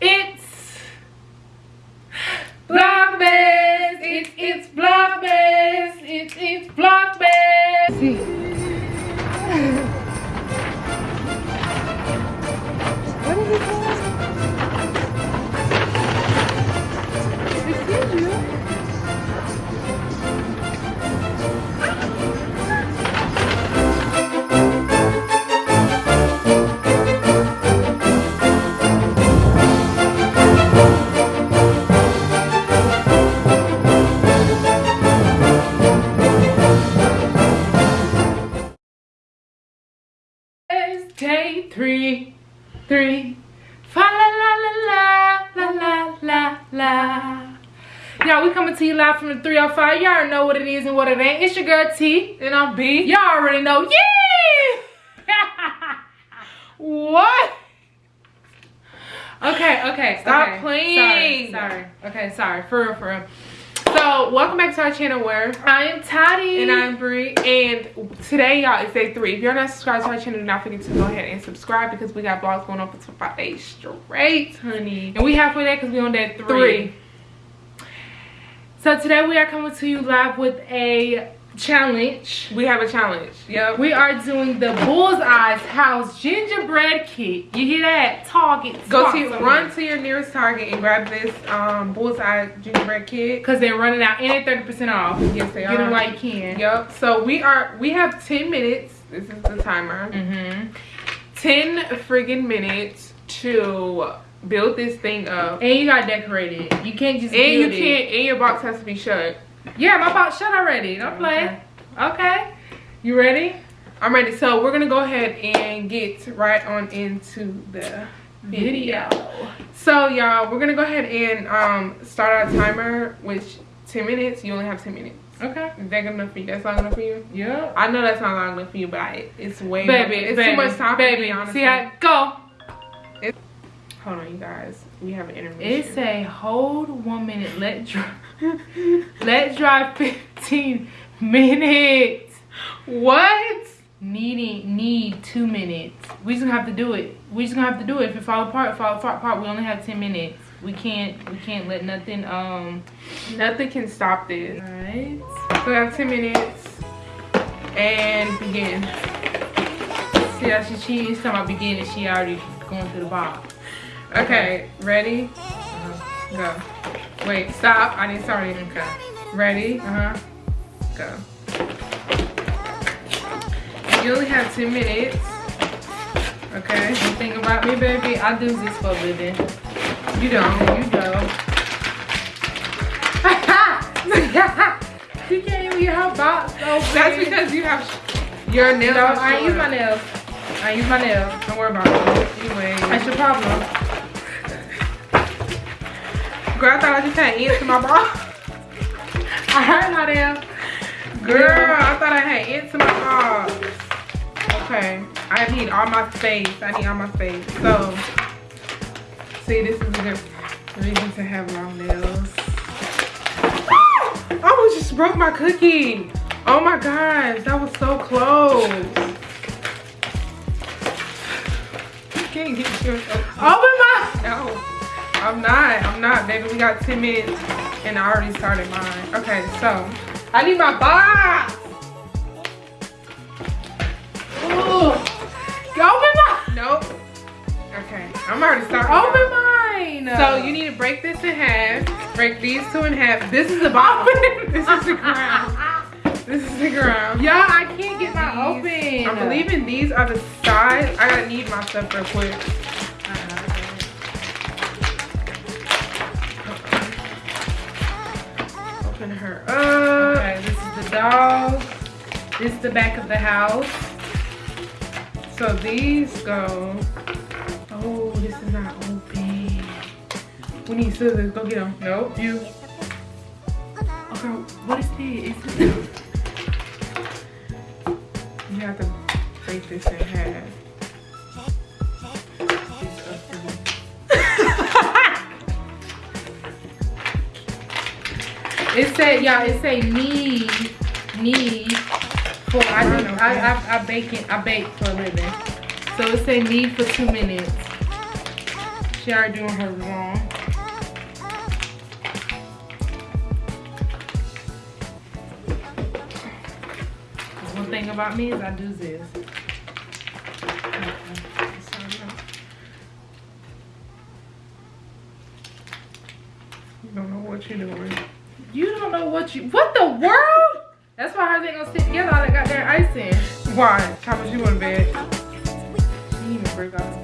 It three. Fa la la la la la la la la. Y'all, we coming to you live from the 305. Y'all already know what it is and what it ain't. It's your girl T. And I'm B. Y'all already know. Yeah! what? Okay, okay. Stop okay. playing. Sorry, sorry. Okay, sorry. For real, for real. So, welcome back to our channel where I am Toddy. And I'm Bree. And today, y'all, is day three. If you're not subscribed to our channel, do not forget to go ahead and subscribe because we got vlogs going on for five days straight, honey. And we halfway there because we on day three. Three. So today we are coming to you live with a challenge. We have a challenge. Yep. We are doing the Bullseye's House Gingerbread Kit. You hear that? Target. Go to run to your nearest Target and grab this um bullseye gingerbread kit. Because they're running out and they're 30% off. Yes, they Get are. while you can. Yep. So we are we have 10 minutes. This is the timer. Mm-hmm. 10 friggin' minutes to build this thing up. And you got decorated. You can't just And you it. can't and your box has to be shut. Yeah, my box shut already. Don't play. Okay. You ready? I'm ready. So we're gonna go ahead and get right on into the video. So y'all, we're gonna go ahead and um start our timer, which 10 minutes. You only have 10 minutes. Okay. Is that good enough for you? That's long enough for you? Yeah. I know that's not long enough for you, but I, it's way Baby, It's baby, too much time baby, for me, honestly. See how go. Hold on, you guys. We have an intermission. It say hold one minute, let dry let dry 15 minutes. what? Needing need two minutes. We just gonna have to do it. We just gonna have to do it. If it fall apart, fall apart. We only have 10 minutes. We can't we can't let nothing um Nothing can stop this. alright. So we have 10 minutes and begin. See how she cheating? She's talking about beginning, she already going through the box. Okay, ready? Go. Wait, stop. I need sorry. Okay. Ready? Uh-huh. Go. You only have 10 minutes. Okay. One thing about me, baby, I do this for a living. You don't. You go. she can't even get her box open. That's because you have your nails. No, I use my nails. I use my nails. Don't worry about it. Anyway. That's your problem. Girl, I thought I just had ants in my bra. I heard my damn. Girl, I thought I had ants in my bra. Okay. I need all my space. I need all my space. So, see, this is a good reason to have long nails. Oh, I almost just broke my cookie. Oh my gosh, that was so close. You can't get yourself. Oh, no, I'm not. I'm not, baby. We got 10 minutes and I already started mine. Okay, so I need my box. Ooh. Open my. Nope. Okay, I'm already starting. Open mine. So you need to break this in half. Break these two in half. This is the bottom. this is the ground. This is the ground. Y'all, I can't get my open. I believe in these are the sides. I gotta need my stuff real quick. Open her up. Okay, this is the dog. This is the back of the house. So these go. Oh, this is not open. We need scissors. Go get them. Nope, you. Okay, what is this? Is this You have to break this in It said, y'all, it say need, need for, I do, I, I, I bake it, I bake for a living. So it say need for two minutes. She already doing her wrong. One thing about me is I do this. You don't know what you're doing. You don't know what you what the world? That's why hers ain't gonna sit together all that got their ice in. Why? How much you want to bed? She even break off.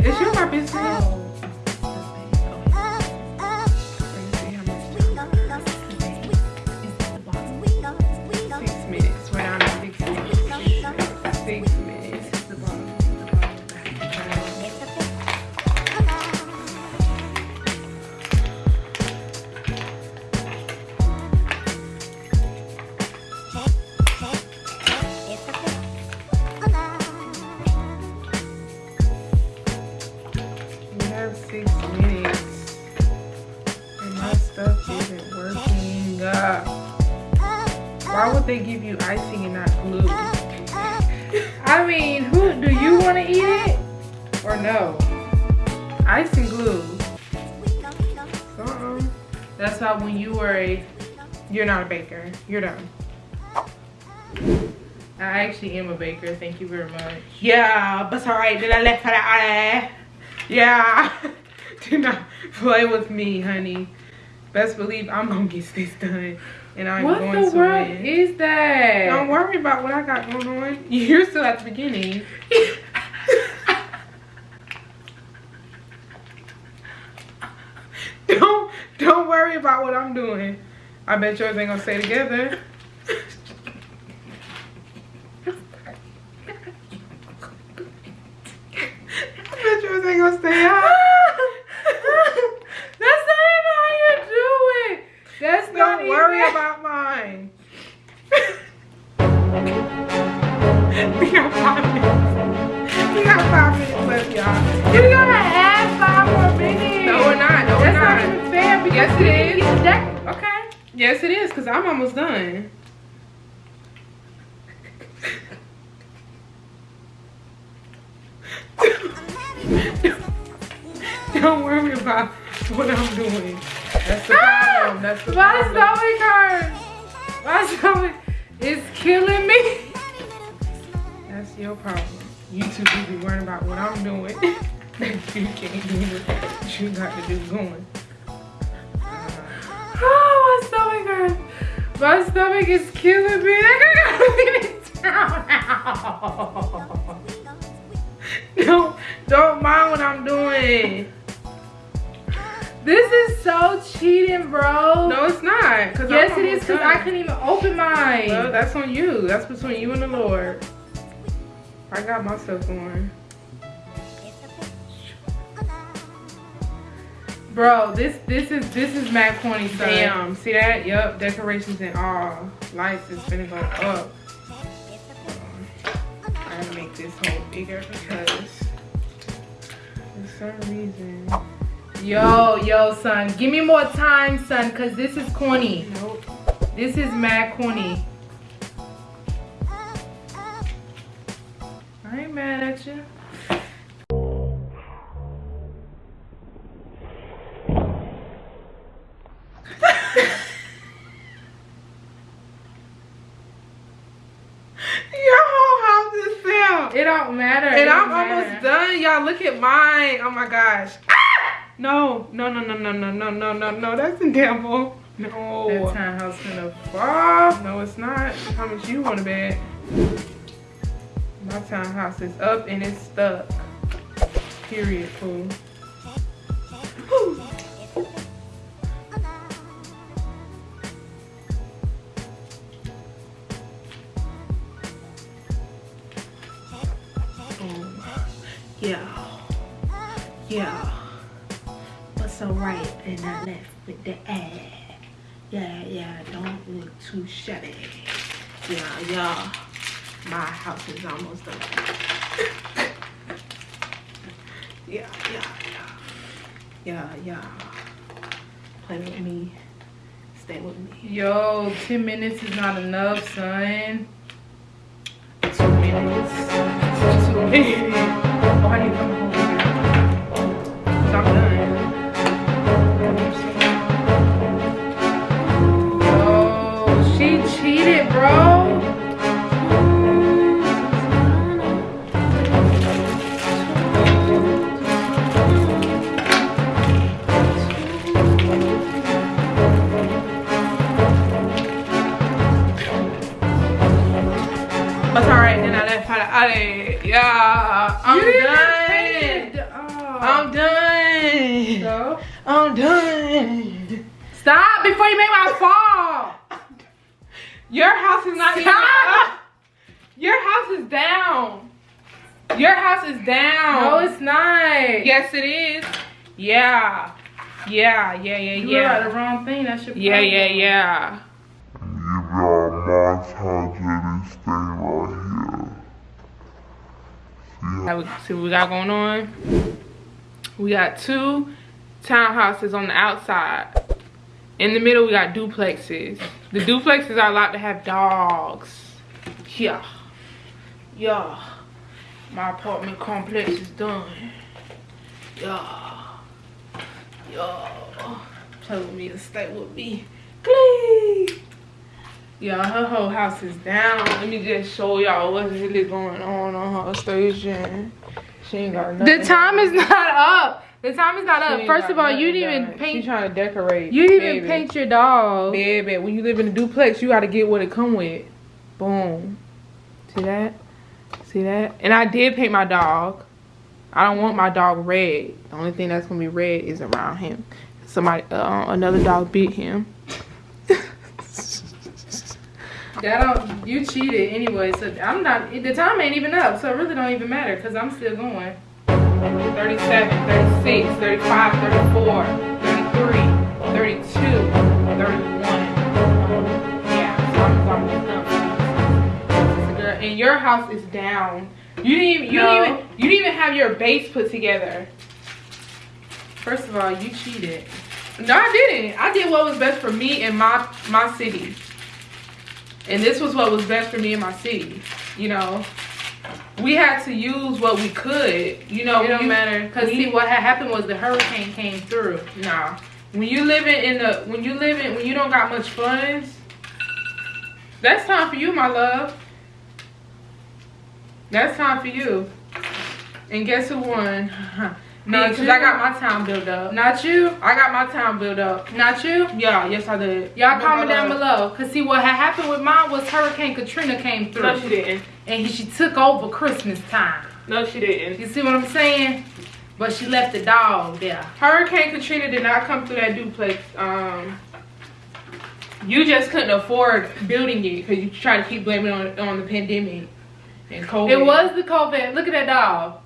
It's your my business. Or no? Ice and glue. Uh-uh. That's why when you were a You're not a baker. You're done. I actually am a baker, thank you very much. Yeah, but it's alright. Did I left for that? Yeah. Do not play with me, honey. Best believe I'm gonna get this done. And I'm what going the to world is that? Don't worry about what I got going on. You're still at the beginning. don't don't worry about what I'm doing. I bet yours ain't gonna stay together. I bet yours ain't gonna stay out. That's not even how you do it. That's not Don't worry even- about mine. we got five minutes. We got five minutes left, y'all. We didn't is. get that. Okay. Yes, it is, because I'm almost done. Don't worry about what I'm doing. That's the problem. That's the My problem. stomach hurts. My stomach is killing me. That's your problem. You too busy worrying about what I'm doing. you can't do what you got to do going. My stomach hurts. My stomach is killing me. I gotta get it down now. Don't, don't mind what I'm doing. This is so cheating, bro. No, it's not. Cause yes, it is because I couldn't even open mine. Well, that's on you. That's between you and the Lord. I got my stuff going. Bro, this this is this is Matt Corny son. Damn. See that? Yup. Decorations and all. Lights is finna go up. I gotta make this hole bigger because for some reason. Yo, yo, son. Give me more time, son, because this is corny. Nope. This is mad corny. I ain't mad at you. Your whole house is filled. It don't matter. And I'm don't almost done. Y'all look at mine. Oh my gosh. Ah! No, no, no, no, no, no, no, no, no, no. That's the devil. That No. townhouse gonna fall. No, it's not. How much you want to bet? My townhouse is up and it's stuck. Period, fool. Yeah. What's so right and I left with the ad? Yeah, yeah, don't look too shabby. Yeah, yeah. My house is almost done. yeah, yeah, yeah. Yeah, yeah. Play with me. Stay with me. Yo, 10 minutes is not enough, son. Two minutes. Two minutes. Yeah, I'm You done. Oh. I'm done. So? I'm done. Stop before you make my fall. Your house is not even Stop. up. Your house is down. Your house is down. No, it's not. Yes, it is. Yeah. Yeah, yeah, yeah, You yeah. got the wrong thing. That's your Yeah, yeah, yeah. You got montage this thing right here. See what we got going on. We got two townhouses on the outside. In the middle, we got duplexes. The duplexes are allowed to have dogs. Yeah. Yeah. My apartment complex is done. Yeah. Yeah. Telling me to stay with me. Please. Yeah, her whole house is down. Let me just show y'all what's really going on on her station. She ain't got nothing. The time is not up. The time is not She up. First of all, you didn't even done. paint. She trying to decorate. You didn't even paint your dog. Baby, when you live in a duplex, you gotta get what it come with. Boom. See that? See that? And I did paint my dog. I don't want my dog red. The only thing that's gonna be red is around him. Somebody, uh, another dog beat him. That don't. You cheated anyway. So I'm not. The time ain't even up. So it really don't even matter because I'm still going. 37, 36, 35, 34, 33, 32, 31. Yeah, so I'm, I'm just done. Girl, And your house is down. You didn't even, you No. didn't even, you didn't even have your base put together. First of all, you cheated. No, I didn't. I did what was best for me and my my city. And this was what was best for me and my city. You know, we had to use what we could. You know, it don't you- matter because when see what had happened was the hurricane came through. Nah. When you living in the when you living when you don't got much funds, that's time for you, my love. That's time for you. And guess who won? Not because. I got my town built up. Not you. I got my town built up. Not you. Yeah, yes I did. Y'all comment down below. Cause see what had happened with mine was Hurricane Katrina came through. No, she didn't. and he, she took over Christmas time. No, she didn't. You see what I'm saying? But she left the dog there. Hurricane Katrina did not come through that duplex. Um, you just couldn't afford building it because you try to keep blaming it on on the pandemic and COVID. It was the COVID. Look at that dog.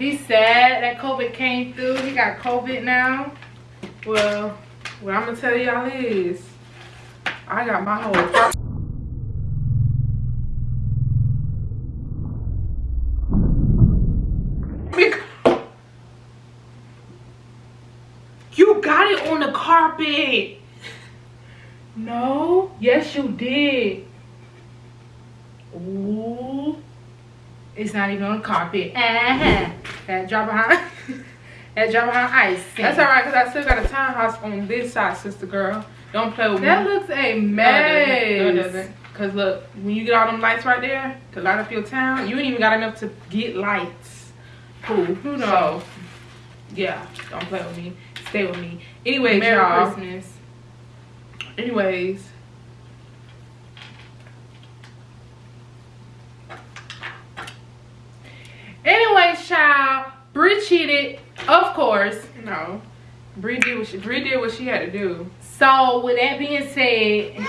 He's sad that COVID came through. He got COVID now. Well, what I'm gonna tell y'all is, I got my whole. You got it on the carpet. No. Yes, you did. Ooh. It's not even on the carpet. Uh-huh. That drop behind. that drop behind ice. That's alright, because I still got a townhouse on this side, sister girl. Don't play with me. That looks a No, it doesn't. No, it doesn't. Cause look, when you get all them lights right there to light up your town, you ain't even got enough to get lights. Cool. Who knows? So, yeah, don't play with me. Stay with me. Anyways, Merry y'all. Christmas. Anyways. Anyway, child, Bree cheated, of course. No. Bree did what she Bree did what she had to do. So with that being said, Bree.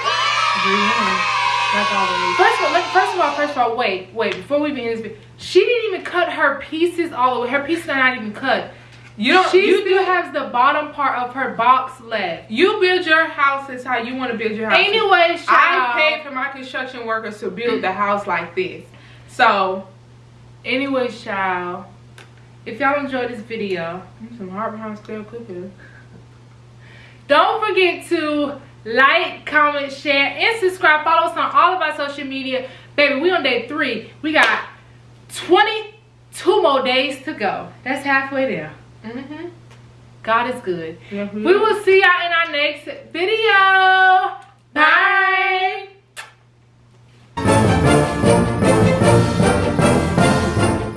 First of all, first of all, first of all, wait, wait, before we begin this, she didn't even cut her pieces all the way. Her pieces are not even cut. You don't. She you still do- has the bottom part of her box left. You build your house is how you want to build your house. Anyway, child, I paid for my construction workers to build the house like this. So, Anyway, child, if y'all enjoyed this video, some heart behind stale cookies. don't forget to like, comment, share, and subscribe. Follow us on all of our social media. Baby, we on day three. We got 22 more days to go. That's halfway there. Mm-hmm. God is good. Yes, We will see y'all in our next video. Bye.